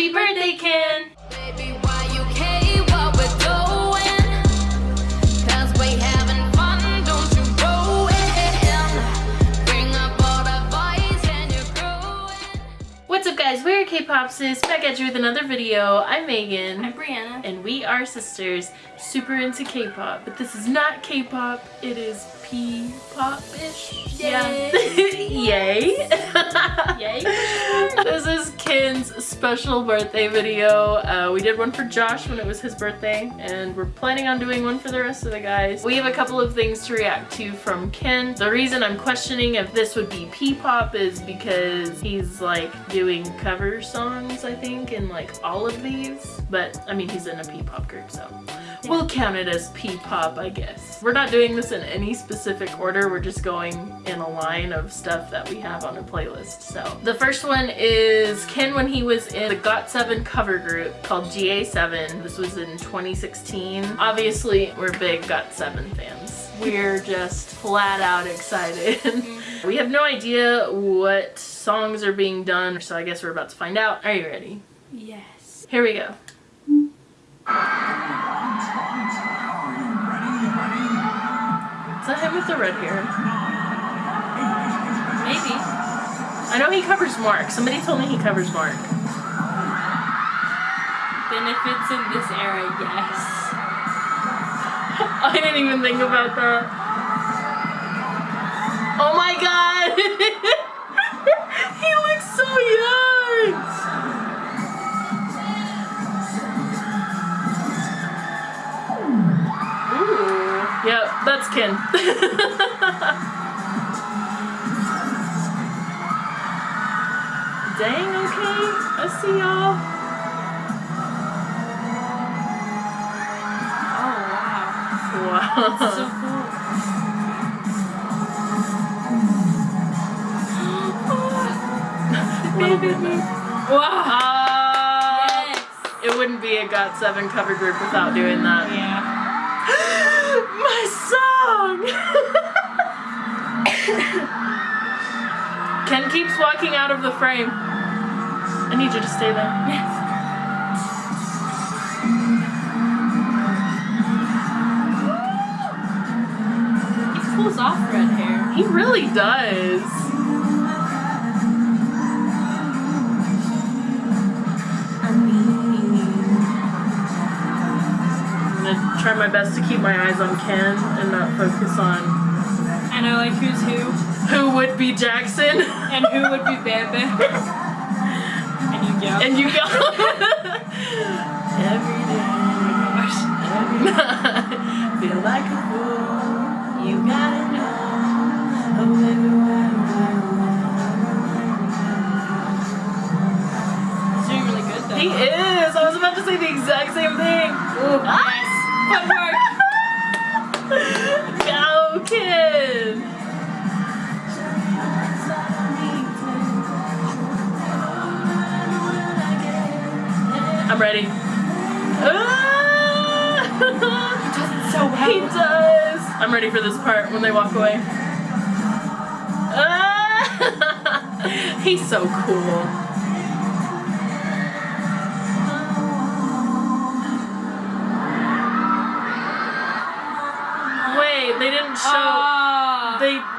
Happy birthday, Ken! Baby, why you care what we're doing? Cause we having fun, don't you ruin. Bring up all the boys and you're growing. What's up guys, we're K-Popsis, back at you with another video. I'm Megan. I'm Brianna. and we are sisters, super into K-pop. But this is not K-pop, it is P-pop-ish. Yay. Yay. Yay. this is Ken's special birthday video. Uh, we did one for Josh when it was his birthday, and we're planning on doing one for the rest of the guys. We have a couple of things to react to from Ken. The reason I'm questioning if this would be P-pop is because he's like doing cover songs, I think, in like all of these. But I mean, he's in a P-pop group, so we'll count it as P-pop, I guess. We're not doing this in any specific order. We're just going in a line of stuff that we have on a playlist. So the first one is Ken when he was in the GOT7 cover group called GA7. This was in 2016. Obviously, we're big GOT7 fans. We're just flat out excited. we have no idea what songs are being done, so I guess we're about to find out. Are you ready? Yes. Here we go. Is that him with the red hair? Maybe. I know he covers Mark. Somebody told me he covers Mark. Then if it's in this era, yes. I didn't even think about that. Oh my god! he looks so young! That's Ken. Dang, okay. I see y'all. Oh wow. Wow. So cool. Baby. Wow. Uh, yes. It wouldn't be a GOT7 cover group without doing that. Yeah. Ken keeps walking out of the frame. I need you to stay there. Yes. He pulls off red hair. He really does. Try my best to keep my eyes on Ken and not focus on And I like who's who. who would be Jackson. And who would be Bebe. and you go. And you go. Every day. Every night. Feel like a fool. You gotta know. Oh, He's doing really good though. He is. I was about to say the exact same thing. Ooh, ah! Nice. Footwork. Go, kid. I'm ready. Ah! So well. He does. I'm ready for this part when they walk away. Ah! He's so cool.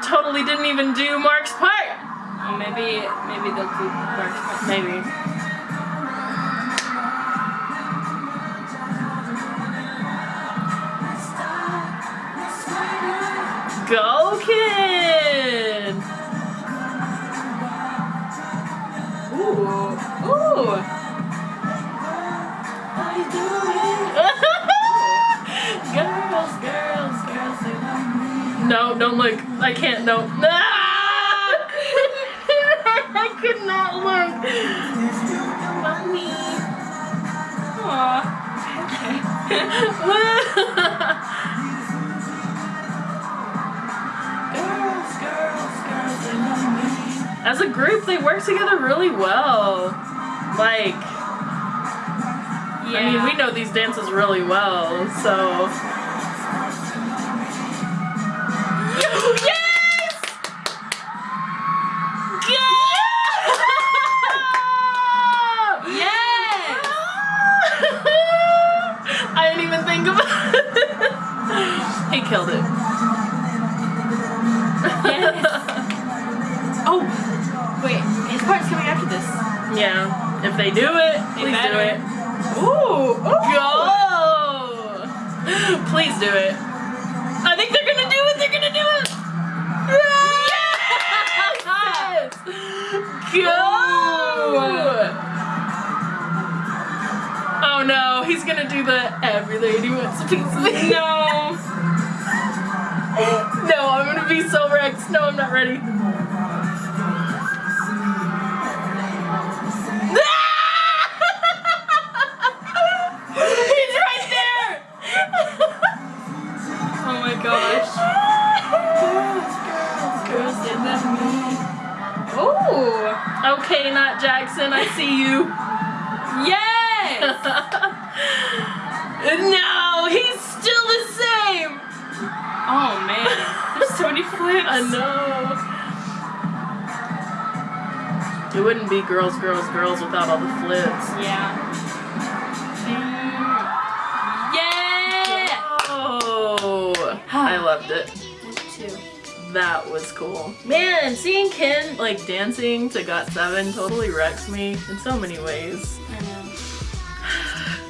Totally didn't even do Mark's part. Oh, maybe maybe they'll do Mark's part. Maybe. Go, kid! No, don't look. I can't. No. Ah! I could not look. Mommy. Aw. girls, girls, girls, they love me. As a group, they work together really well. Like, Yeah. I mean, we know these dances really well, so. No, he's still the same. Oh man. There's so many flips. I know. It wouldn't be girls, girls, girls without all the flips. Yeah. Yeah. Oh, I loved it. That was cool. Man, seeing Ken like dancing to GOT7 totally wrecks me in so many ways.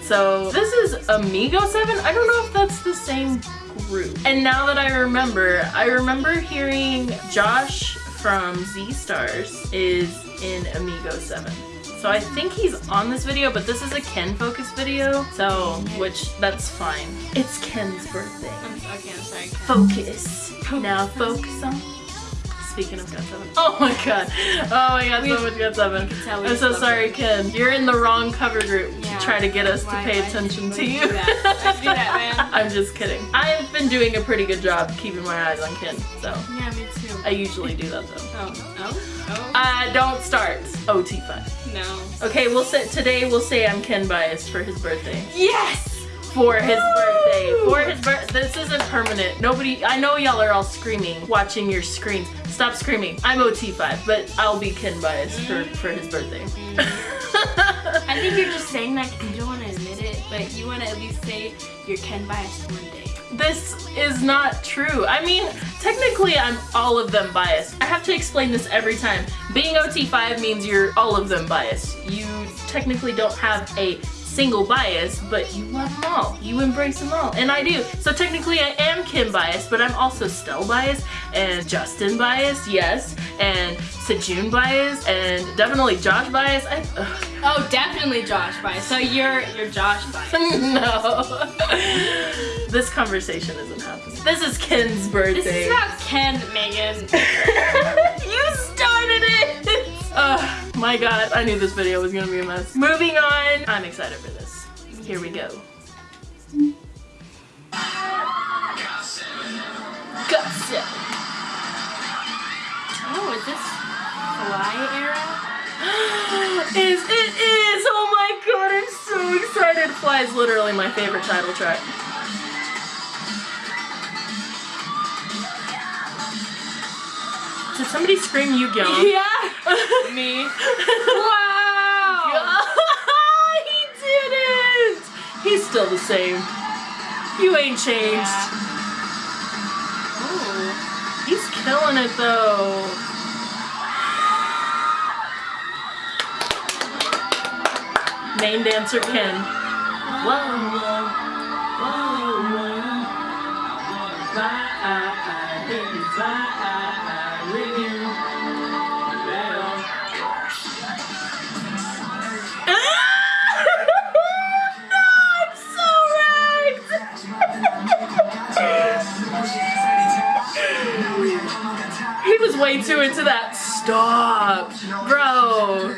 So this is Amigo 7. I don't know if that's the same group. And now that I remember, I remember hearing Josh from Z Stars is in Amigo 7. So I think he's on this video, but this is a Ken focus video. So, which, that's fine. It's Ken's birthday. I'm, okay, I'm sorry. Focus. Now focus on. Speaking of God 7. Oh my god. Oh my god, so much GOT7. tell we I'm so sorry. Ken. You're in the wrong cover group Yeah. to try to get us to pay attention to you that? Why'd do that, man? I'm just kidding. I've been doing a pretty good job keeping my eyes on Ken, so Yeah, me too. I usually do that though. Oh. Oh. Oh. Uh, don't start. OT5. no. Okay, we'll say today we'll say I'm Ken biased for his birthday. Yes. For his birthday. For his birthday. This isn't permanent. Nobody. I know y'all are all screaming, watching your screens. Stop screaming. I'm OT5, but I'll be Ken biased for for his birthday. I think you're just saying that because you don't want to admit it, but you want to at least say you're Ken biased one day. This is not true. I mean, technically I'm all of them biased. I have to explain this every time. Being OT5 means you're all of them biased. You technically don't have a single bias, but you love them all. You embrace them all, and I do. So technically I am Ken biased, but I'm also Stell biased, and Justin biased, yes, and Sejun biased, and definitely Josh biased. I, ugh. Oh, definitely Josh biased. So you're you're Josh biased. no. this conversation isn't happening. This is Ken's birthday. This is about Ken, Megan. you started it! My god, I knew this video was gonna be a mess. Moving on, I'm excited for this. Here we go. Gotcha! Oh, is this Fly era? is it is! Oh my god, I'm so excited! Fly is literally my favorite title track. Did somebody scream you Yu Yeah. Me. Wow. he didn't! He's still the same. You ain't changed. Ooh. He's killing it though. Main dancer Ken. Whoa, whoa, whoa, whoa. Fly, baby, fly way too into that. Stop, bro.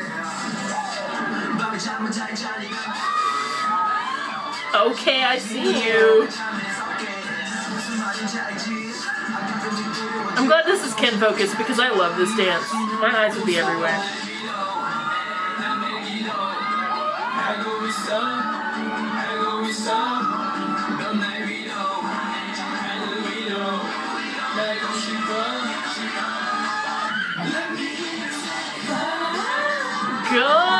Okay, I see you. I'm glad this is Ken focused because I love this dance. My eyes would be everywhere. Go! Yes.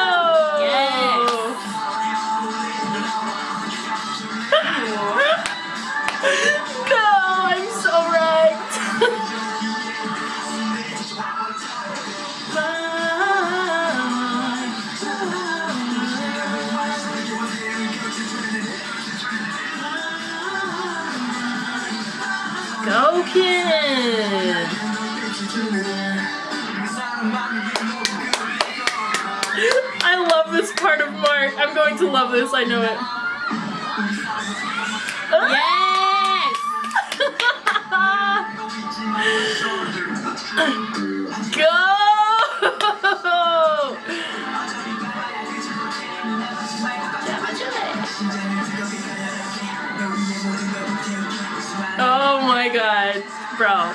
I'm going to love this. I know it. Yes! Go! Oh my god, bro.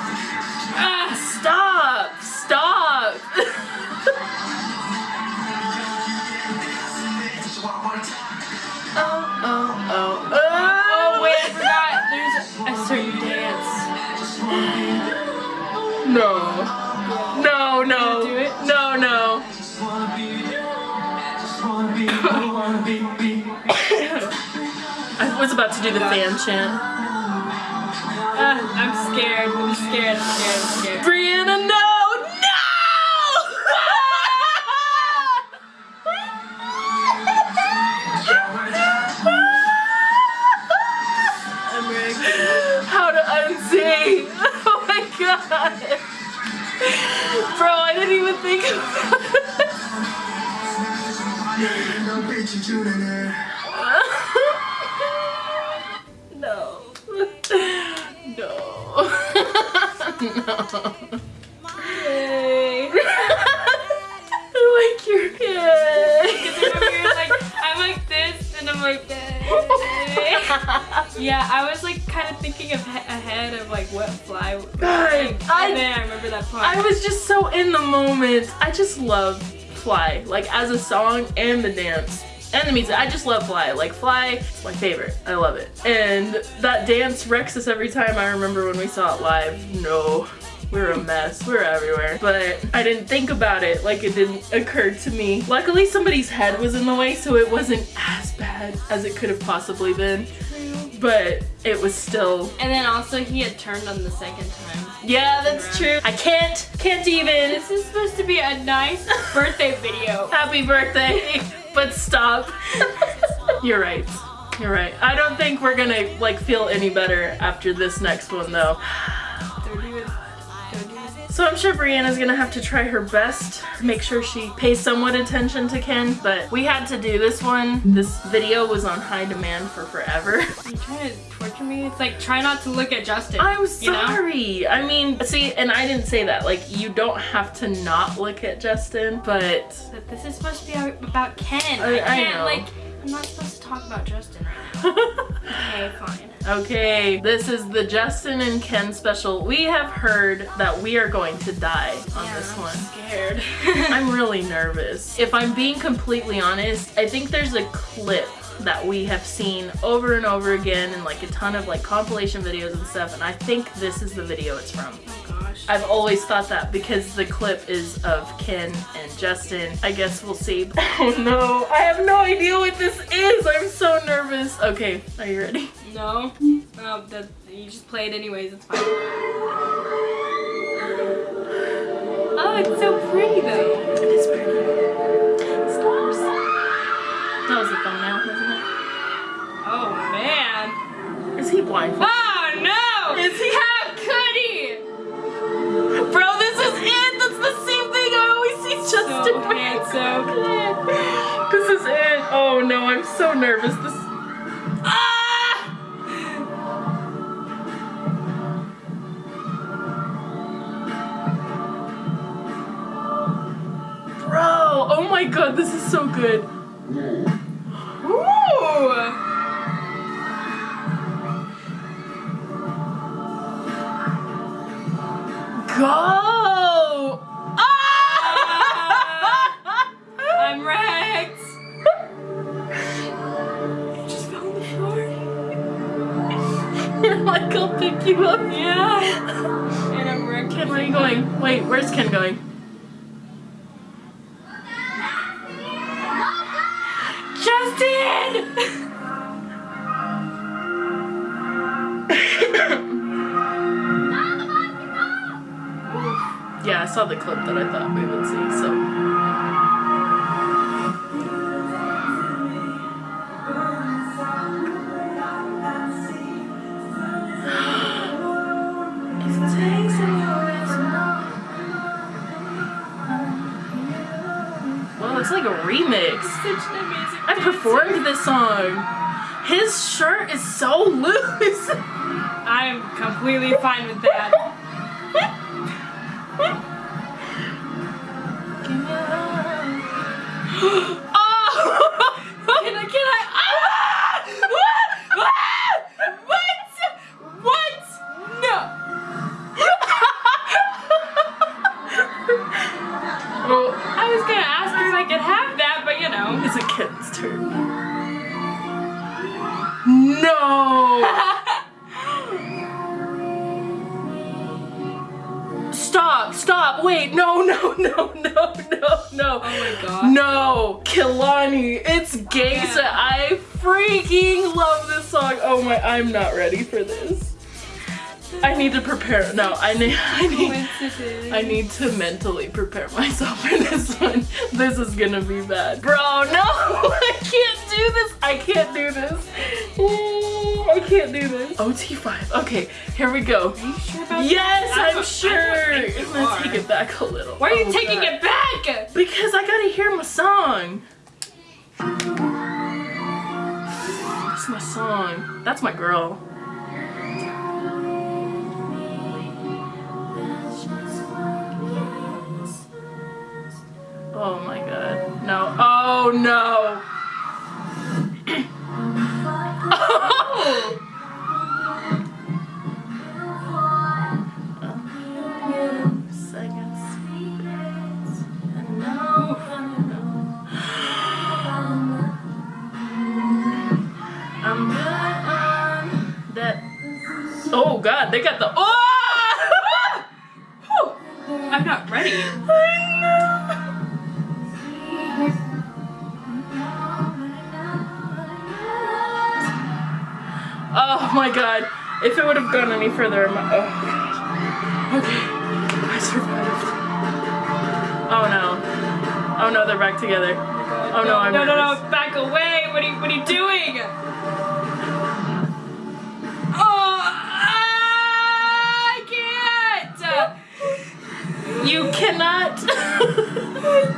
was about to do the fan chant. Ah, I'm scared. I'm scared. I'm scared. I'm scared. Brianna, no! No! I'm. How to unsee? Oh my god! Bro, I didn't even think No. What fly would God, I- and then I remember that part. I was just so in the moment. I just love Fly, like as a song and the dance. And the music. I just love Fly. Like Fly, it's my favorite. I love it. And that dance wrecks us every time. I remember when we saw it live. No. We were a mess. We were everywhere. But I didn't think about it like it didn't occur to me. Luckily somebody's head was in the way so it wasn't as bad as it could have possibly been. But it was still and then also he had turned on the second time. Yeah, that's true. I can't can't even This is supposed to be a nice birthday video. Happy birthday, but stop. You're right. You're right. I don't think we're gonna like feel any better after this next one though. So I'm sure Brianna's gonna have to try her best, make sure she pays somewhat attention to Ken, but we had to do this one. This video was on high demand for forever. You trying to torture me? It's like try not to look at Justin. I'm you know? sorry. I mean, see, and I didn't say that. Like, you don't have to not look at Justin, but But this is supposed to be about Ken. I- I, I can't know. like. I'm not supposed to talk about Justin right now. Okay, fine. Okay, this is the Justin and Ken special. We have heard that we are going to die on Yeah, this I'm one. Scared. I'm really nervous. If I'm being completely honest, I think there's a clip that we have seen over and over again in like a ton of like compilation videos and stuff and I think this is the video it's from. oh. I've always thought that because the clip is of Ken and Justin. I guess we'll see. Oh no, I have no idea what this is. I'm so nervous. Okay, are you ready? No. That you just play it anyways. It's fine. Oh, it's so pretty though. It is pretty. Stars. That was wasn't Oh man. Is he blindfolded? Oh no! Is he- How could he? Bro, this is it! That's the same thing I always see Justin So handsome. This is it. Oh no, I'm so nervous. This. Ah! Bro, oh my god, this is so good. It's like a remix. Such an amazing. I performed this song. His shirt is so loose. I'm completely fine with that. I need, I need, I need to mentally prepare myself for this one. This is gonna be bad. Bro, no, I can't do this. I can't do this. I can't do this. OT5. Okay, here we go. Are you sure about Yes, that? I I'm sure. I'm gonna take it back a little. Why are you Oh, taking God. it back? Because I gotta hear my song. That's my song. That's my girl. Oh my god. No. Oh no. That. Oh god, they got the. Oh! I'm not ready. Oh my god. If it would have gone any further, might. Oh god. Okay. I survived. Oh no. Oh no, they're back together. Oh no, I'm no, no, nervous. no, back away! What are you, what are you doing? Oh, I can't! You cannot.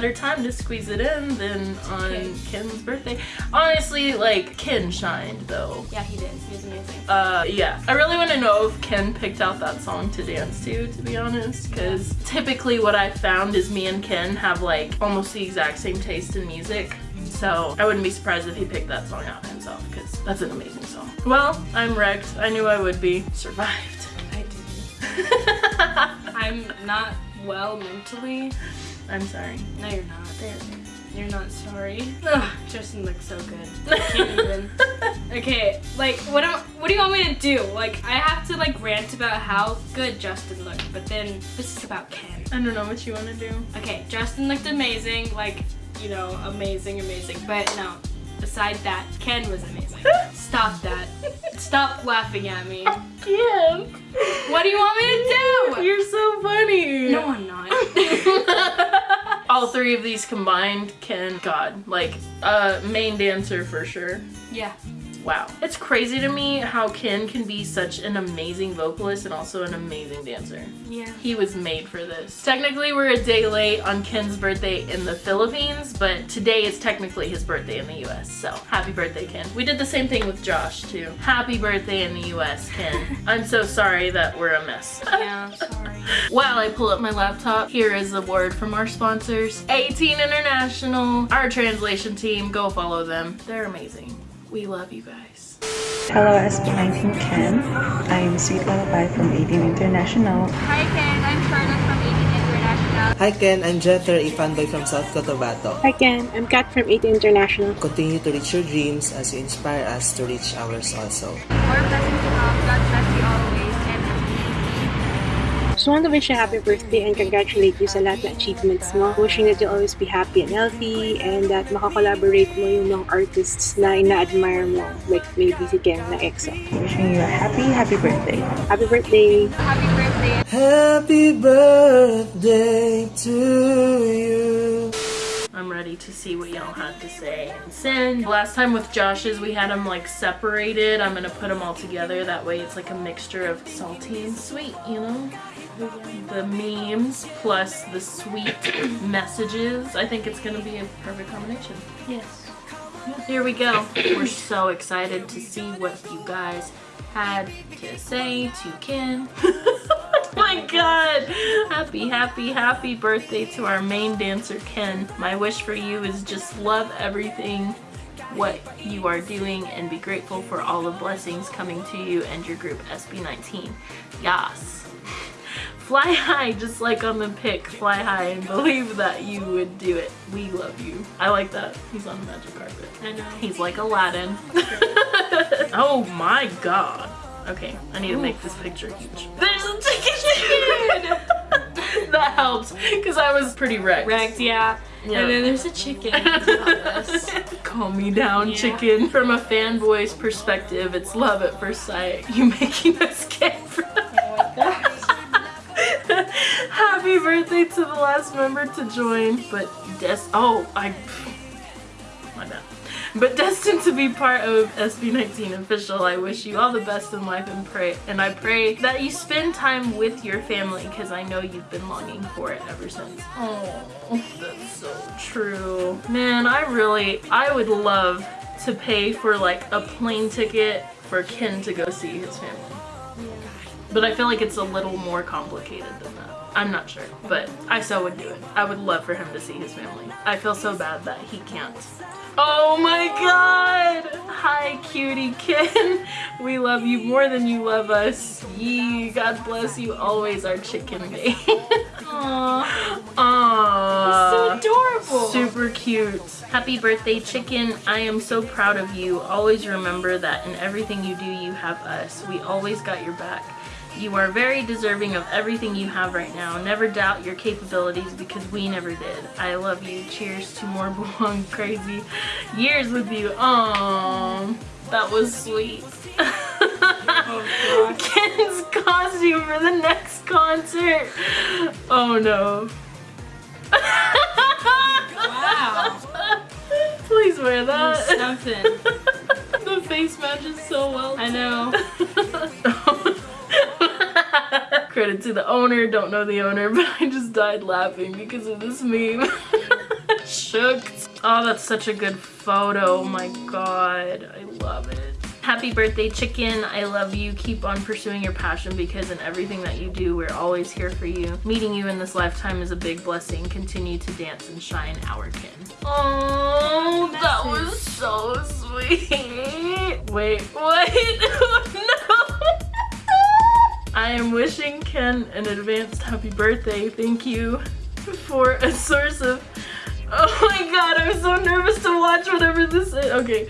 better time to squeeze it in than on Ken. Ken's birthday. Honestly, like Ken shined though. Yeah, he did. He was amazing. Uh, yeah. I really want to know if Ken picked out that song to dance to, to be honest, because typically what I've found is me and Ken have like almost the exact same taste in music. So I wouldn't be surprised if he picked that song out himself, because that's an amazing song. Well, I'm wrecked. I knew I would be. Survived. I didn't. I'm not well mentally. I'm sorry. No, you're not. There. You're not sorry. Ugh, Justin looks so good. I can't even. Okay, like what am what do you want me to do? Like I have to like rant about how good Justin looked, but then this is about Ken. I don't know what you want to do. Okay, Justin looked amazing, like you know, amazing, amazing. But no, beside that, Ken was amazing. Stop that. Stop laughing at me. Ken. What do you want me to do? You're so funny. No, I'm not. All three of these combined can, God, like, uh, main dancer for sure. yeah. Wow. It's crazy to me how Ken can be such an amazing vocalist and also an amazing dancer. Yeah. He was made for this. Technically, we're a day late on Ken's birthday in the Philippines, but today is technically his birthday in the US. So happy birthday, Ken. We did the same thing with Josh, too. Happy birthday in the US, Ken. I'm so sorry that we're a mess. Yeah, sorry. While I pull up my laptop, here is a word from our sponsors A'TIN International, our translation team. Go follow them. They're amazing. We love you guys. Hello, SB19 Ken. I'm Sweet Lullaby from A'TIN International. Hi Ken, I'm Charlotte from A'TIN International. Hi Ken, I'm Jether, a fanboy from South Cotabato. Hi Ken, I'm Kat from 8 International. Continue to reach your dreams as you inspire us to reach ours also. More blessings to come. God bless you always. And Just want to wish you a happy birthday and congratulate you sa lahat ng achievements mo. Wishing that you'll always be happy and healthy and that makakolaborate mo yung mga artists na ina-admire mo. Like maybe si Ken na EXO. Wishing you a happy, happy birthday. Happy birthday! happy birthday. Happy birthday to you. I'm ready to see what y'all had to say and send. Last time with Josh's, we had them like separated. I'm gonna put them all together. That way it's like a mixture of salty and sweet, you know? The memes plus the sweet messages. I think it's gonna be a perfect combination. Yes. Here we go. We're so excited to see what you guys had to say to Ken. oh my god! Happy, happy, happy birthday to our main dancer, Ken. My wish for you is just love everything what you are doing and be grateful for all the blessings coming to you and your group SB19. Yas. Fly high, just like on the pic. Fly high and believe that you would do it. We love you. I like that. He's on the magic carpet. I know. He's like Aladdin. oh my god. Okay, I need to make this picture huge. There's a chicken! that helps, because I was pretty wrecked. Wrecked, yeah. And then there's a chicken. Calm me down, Yeah. chicken. From a fanboy's perspective, it's love at first sight. You making us get Happy birthday to the last member to join, but des- oh, I, my bad. But destined to be part of SB19 official, I wish you all the best in life and pray, and I pray that you spend time with your family because I know you've been longing for it ever since. Oh, that's so true. Man, I really, I would love to pay for like a plane ticket for Ken to go see his family. But I feel like it's a little more complicated than that. I'm not sure, but I so would do it. I would love for him to see his family. I feel so bad that he can't. Oh my god! Hi, cutie Ken. We love you more than you love us. Yee, God bless you always, our chicken babe. Aww. Aww. so adorable. Super cute. Happy birthday, chicken. I am so proud of you. Always remember that in everything you do, you have us. We always got your back. You are very deserving of everything you have right now. Never doubt your capabilities because we never did. I love you. Cheers to more belong crazy years with you. Aww, that was sweet. Oh, Ken's costume for the next concert. Oh no. Wow. Please wear that. Something. the face matches so well. I know. Credit to the owner, don't know the owner, but I just died laughing because of this meme. Shook. Oh, that's such a good photo. Oh my god. I love it. Happy birthday, chicken. I love you. Keep on pursuing your passion because in everything that you do, we're always here for you. Meeting you in this lifetime is a big blessing. Continue to dance and shine, our kin. Oh, that was so sweet. Wait, what? no. I am wishing Ken an advanced happy birthday. Thank you for a source of. Oh my god, I'm so nervous to watch whatever this is. Okay.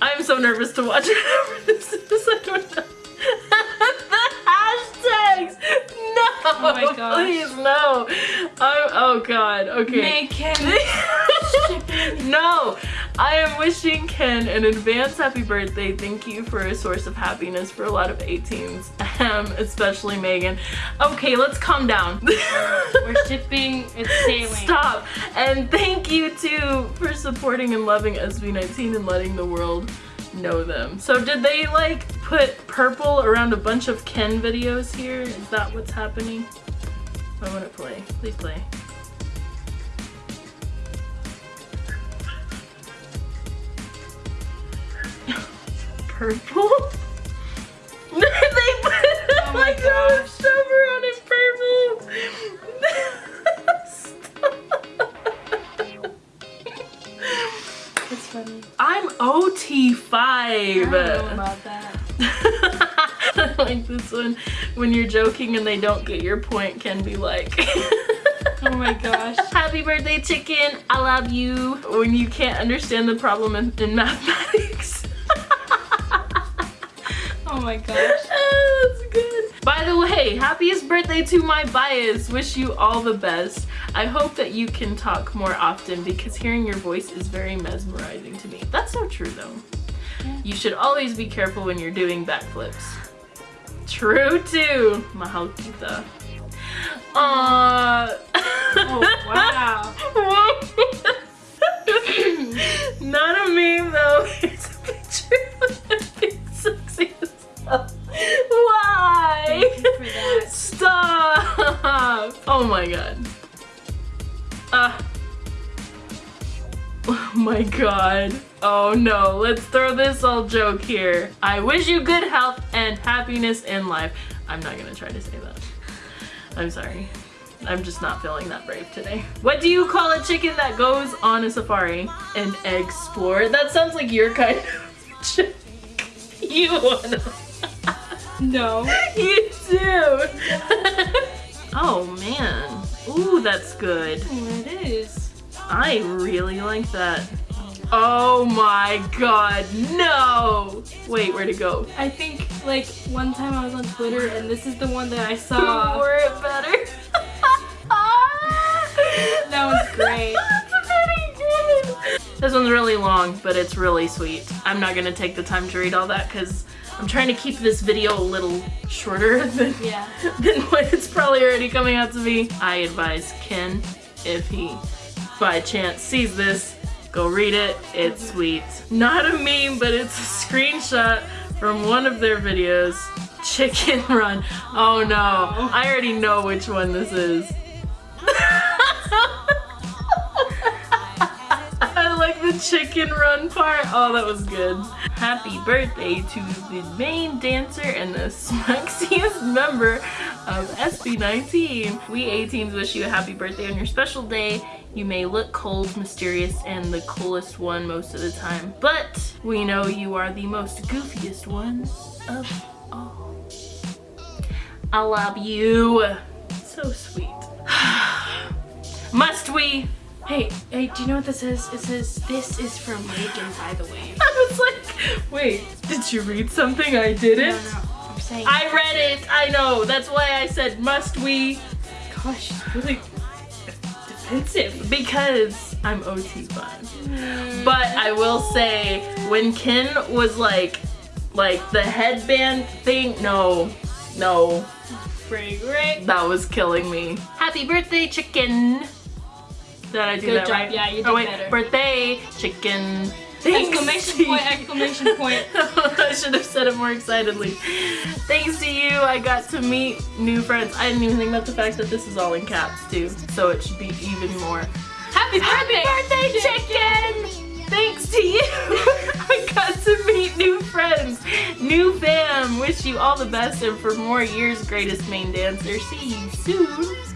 I'm so nervous to watch whatever this is. I don't know. the hashtags! No! Oh my gosh. Please, no. I'm, oh god, okay. Make him. no, I am wishing Ken an advance happy birthday. Thank you for a source of happiness for a lot of A'TINs, um, especially Megan. Okay, let's calm down. We're shipping. It's sailing. Stop. And thank you too for supporting and loving SB19 and letting the world know them. So did they like put purple around a bunch of Ken videos here? Is that what's happening? I want to play. Please play. Purple? they put Oh, oh my like a stuff around in purple. It's funny. I'm OT5. I don't know about that. I like this one. When you're joking and they don't get your point, can be like. Oh my gosh. Happy birthday, chicken. I love you. When you can't understand the problem in, in mathematics. Oh my gosh. Oh, That's good. By the way, happiest birthday to my bias. Wish you all the best. I hope that you can talk more often because hearing your voice is very mesmerizing to me. That's so true though. You should always be careful when you're doing backflips. True too. Mahal kita. Aww. Oh wow. no, let's throw this all joke here. I wish you good health and happiness in life. I'm not gonna try to say that. I'm sorry. I'm just not feeling that brave today. What do you call a chicken that goes on a safari? An explorer? That sounds like your kind of chick. You wanna No. you do. oh man. Ooh, that's good. Oh, it is. I really like that. Oh my god, no! Wait, where'd it go? I think like one time I was on Twitter and this is the one that I saw. Were it better? Ah! That was great. That's pretty good. This one's really long, but it's really sweet. I'm not gonna take the time to read all that because I'm trying to keep this video a little shorter than, Yeah. than what it's probably already coming out to be. I advise Ken, if he by chance sees this, go read it. It's sweet. Not a meme, but it's a screenshot from one of their videos. Chicken Run. Oh no, I already know which one this is. chicken run part. Oh, that was good. Happy birthday to the main dancer and the smaxiest member of SB19. We A'TINs wish you a happy birthday on your special day. You may look cold, mysterious, and the coolest one most of the time, but we know you are the most goofiest one of all. I love you. So sweet. Must we? Hey, hey, do you know what this is? It says this is from Megan, by the way. I was like, wait, did you read something I didn't? No, no, I'm saying. I read it, I know. That's why I said must we? Gosh, it's really defensive. Because I'm OT5. Mm. But I will say, when Ken was like, like the headband thing, no, no, great. that was killing me. Happy birthday, chicken. Did I do Good that job. right? Yeah, you oh, did oh, wait, better. Birthday, chicken. Thanks Exclamation point, exclamation point. I should have said it more excitedly. Thanks to you, I got to meet new friends. I didn't even think about the fact that this is all in caps too, so it should be even more. Happy birthday! birthday, chicken! Thanks to you, I got to meet new friends, new fam. Wish you all the best and for more years, greatest main dancer. See you soon.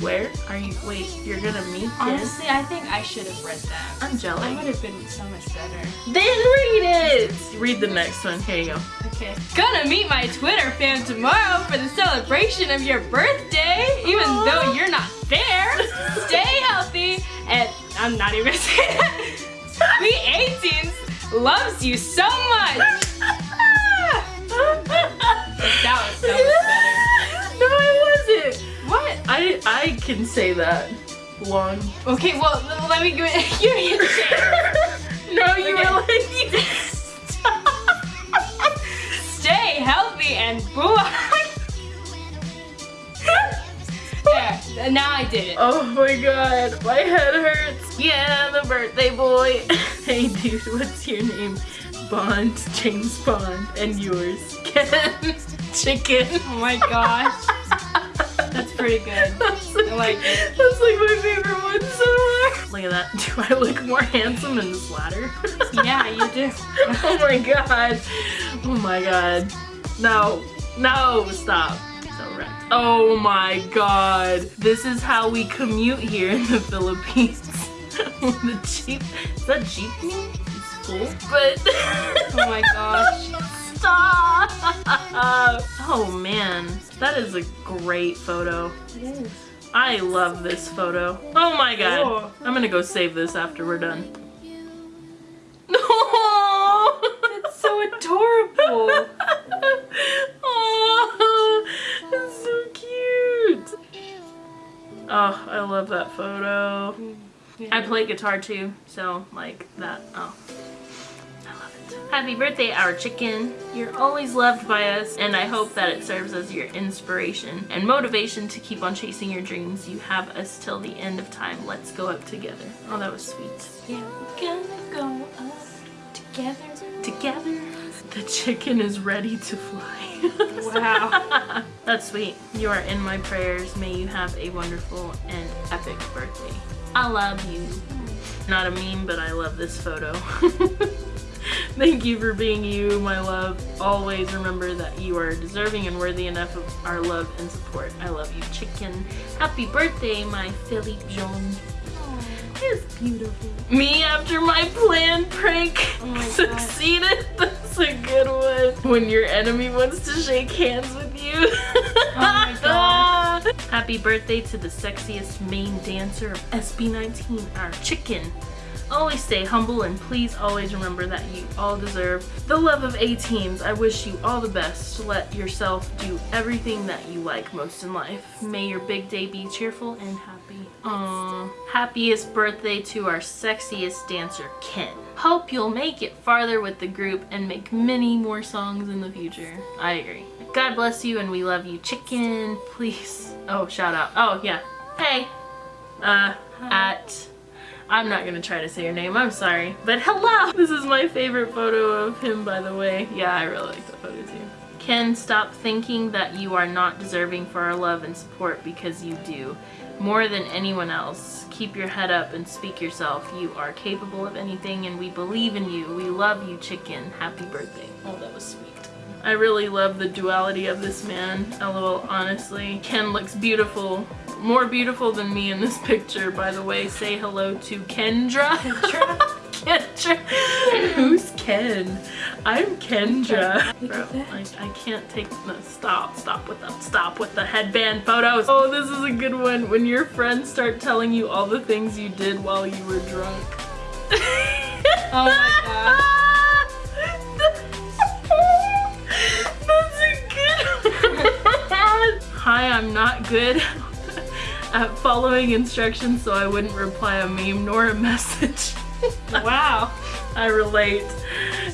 Where are you? Wait, you're gonna meet? Honestly, I think I should have read that. I'm That jealous. would have been so much better. Then read it. Read the next one. Here you go. Okay. Gonna meet my Twitter fam tomorrow for the celebration of your birthday, even Aw. though you're not there. Stay healthy, and I'm not even gonna that. We A'TINs loves you so much. That was so much No, it wasn't. What? I I can say that. Long. Okay, well, let me give, it, a chance. No, you Okay. like you Stay healthy and boo. there, now I did it. Oh my god, my head hurts. Yeah, the birthday boy. hey dude, what's your name? Bond, James Bond, and yours, Ken Chicken. Oh my gosh. Pretty good. That's I like it. That's like my favorite one so far. Look at that. Do I look more handsome in this ladder? Yeah, you do. oh my god. Oh my god. No. No, stop. So wrecked. Oh my god. This is how we commute here in the Philippines. the Jeep. Is that jeepney? It's full. But Oh my gosh. stop. Oh man. That is a great photo. I love this photo. Oh my god. Oh. I'm gonna go save this after we're done. No! It's so adorable. oh, that's so cute. Oh, I love that photo. I play guitar too, so like that. Oh, I love it. Happy birthday, our chicken. You're always loved by us, and I hope that it serves as your inspiration and motivation to keep on chasing your dreams. You have us till the end of time. Let's go up together. Oh, that was sweet. Yeah, we're gonna go up together. Together. The chicken is ready to fly. Wow. That's sweet. You are in my prayers. May you have a wonderful and epic birthday. I love you. Not a meme, but I love this photo. Thank you for being you, my love. Always remember that you are deserving and worthy enough of our love and support. I love you, chicken. Happy birthday, my Felip Jhon. It's beautiful. Me after my planned prank Oh my God. succeeded. That's a good one. When your enemy wants to shake hands with you. oh my God. Happy birthday to the sexiest main dancer of SB19, our chicken. Always stay humble and please always remember that you all deserve the love of A'TINs. I wish you all the best. Let yourself do everything that you like most in life. May your big day be cheerful and happy. Aww. Happiest birthday to our sexiest dancer, Ken. Hope you'll make it farther with the group and make many more songs in the future. I agree. God bless you and we love you, chicken. Please. Oh, shout out. Oh, yeah. Hey. Uh, at I'm not gonna try to say your name, I'm sorry. But hello! This is my favorite photo of him, by the way. Yeah, I really like that photo too. Ken, stop thinking that you are not deserving for our love and support because you do. More than anyone else. Keep your head up and speak yourself. You are capable of anything and we believe in you. We love you, chicken. Happy birthday. Oh, that was sweet. I really love the duality of this man. LOL, honestly. Ken looks beautiful. More beautiful than me in this picture, by the way. Say hello to Kendra. Kendra? Kendra. Who's Ken? I'm Kendra. Bro, I, I can't take no, stop, stop with them. Stop with the headband photos. Oh, this is a good one. When your friends start telling you all the things you did while you were drunk. Oh my That's a good one. Hi, I'm not good at following instructions, so I wouldn't reply a meme nor a message. Wow. I relate.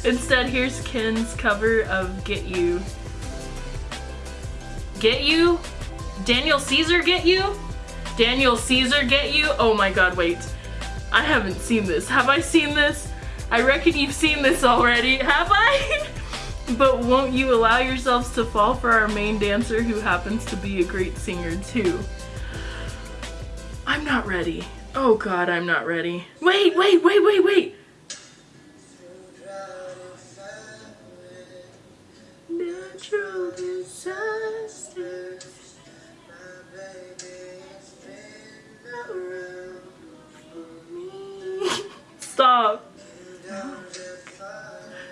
Instead, here's Ken's cover of Get You. Get You? Daniel Caesar Get You? Daniel Caesar Get You? Oh my god, wait. I haven't seen this. Have I seen this? I reckon you've seen this already. Have I? but won't you allow yourselves to fall for our main dancer who happens to be a great singer too? I'm not ready. Oh god, I'm not ready. Wait, wait, wait, wait, wait! Natural disasters. Stop.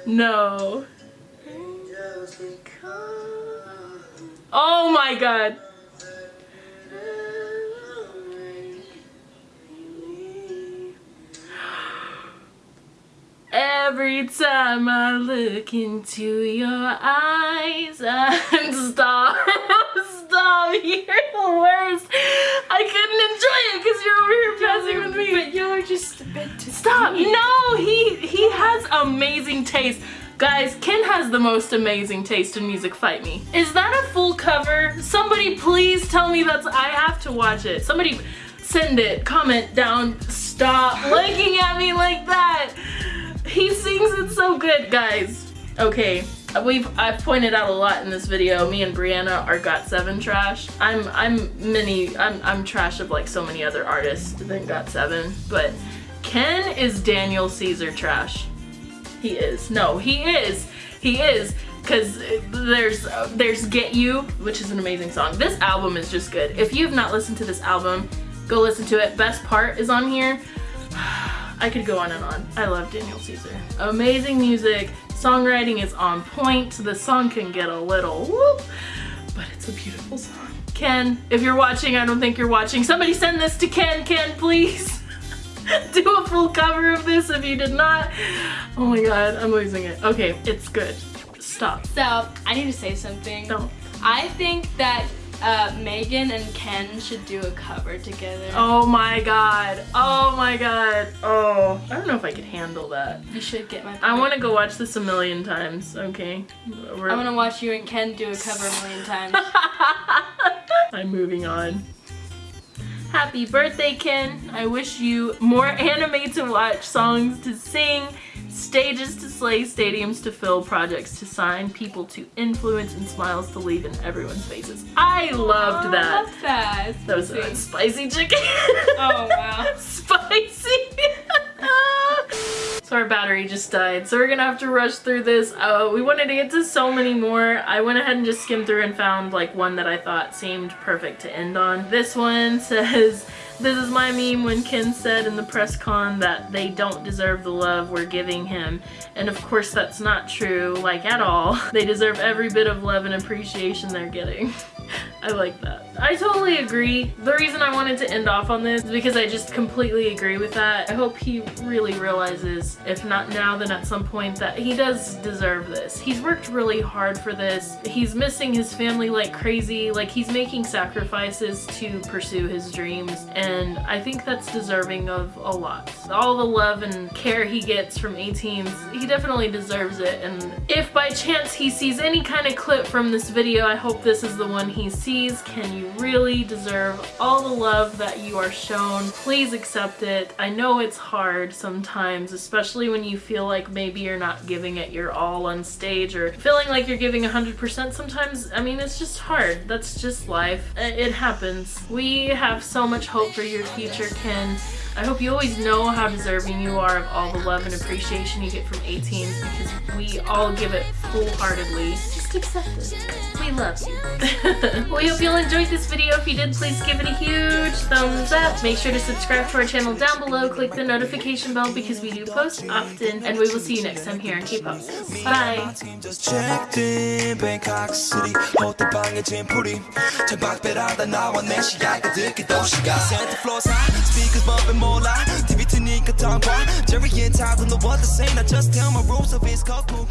No. Oh my god. Every time I look into your eyes and stop, stop, you're the worst. I couldn't enjoy it because you're over here passing with me. But are just a bit too Stop! No, he he has amazing taste. Guys, Ken has the most amazing taste in music. Fight me. Is that a full cover? Somebody please tell me that's. I have to watch it. Somebody send it. Comment down. Stop looking at me like that. He sings it so good, guys. Okay, we've I've pointed out a lot in this video. Me and Brianna are Got7 trash. I'm I'm many I'm I'm trash of like so many other artists than Got7, but Ken is Daniel Caesar trash. He is. No, he is. He is because there's uh, there's Get You, which is an amazing song. This album is just good. If you've not listened to this album, go listen to it. Best part is on here. I could go on and on. I love Daniel Caesar. Amazing music. Songwriting is on point. The song can get a little whoop, but it's a beautiful song. Ken, if you're watching, I don't think you're watching. Somebody send this to Ken. Ken, please. Do a full cover of this if you did not. Oh my god, I'm losing it. Okay, it's good. Stop. So I need to say something. Don't. I think that uh, Megan and Ken should do a cover together. Oh my god. Oh my god. Oh. I don't know if I could handle that. You should get my. I want to go watch this a million times, okay? We're- I want to watch you and Ken do a cover a million times. I'm moving on. Happy birthday, Ken. I wish you more anime to watch, songs to sing, stages to slay, stadiums to fill, projects to sign, people to influence, and smiles to leave in everyone's faces. I loved that. Love that. That was a spicy chicken. Oh wow. spicy. so our battery just died. So we're gonna have to rush through this. Uh, we wanted to get to so many more. I went ahead and just skimmed through and found like one that I thought seemed perfect to end on. This one says, this is my meme when Ken said in the press con that they don't deserve the love we're giving him. And of course that's not true, like at all. They deserve every bit of love and appreciation they're getting. I like that. I totally agree. The reason I wanted to end off on this is because I just completely agree with that. I hope he really realizes, if not now, then at some point, that he does deserve this. He's worked really hard for this. He's missing his family like crazy. Like, he's making sacrifices to pursue his dreams, and I think that's deserving of a lot. All the love and care he gets from A'TINs, he definitely deserves it, and if by chance he sees any kind of clip from this video, I hope this is the one he sees. Can you really deserve all the love that you are shown? Please accept it. I know it's hard sometimes, especially when you feel like maybe you're not giving it your all on stage or feeling like you're giving 100% sometimes. I mean, it's just hard. That's just life. It happens. We have so much hope for your future, Ken. I hope you always know how deserving you are of all the love and appreciation you get from A'TINs because we all give it full-heartedly. Just accept it. We love you. we hope you'll enjoyed this video. If you did, please give it a huge thumbs up. Make sure to subscribe to our channel down below. Click the notification bell because we do post often. And we will see you next time here on K-Pop Sis. Bye! gon' TV to Nika Tongwa. Jerry and Todd in the world the same. I just tell my rules of his cold cool.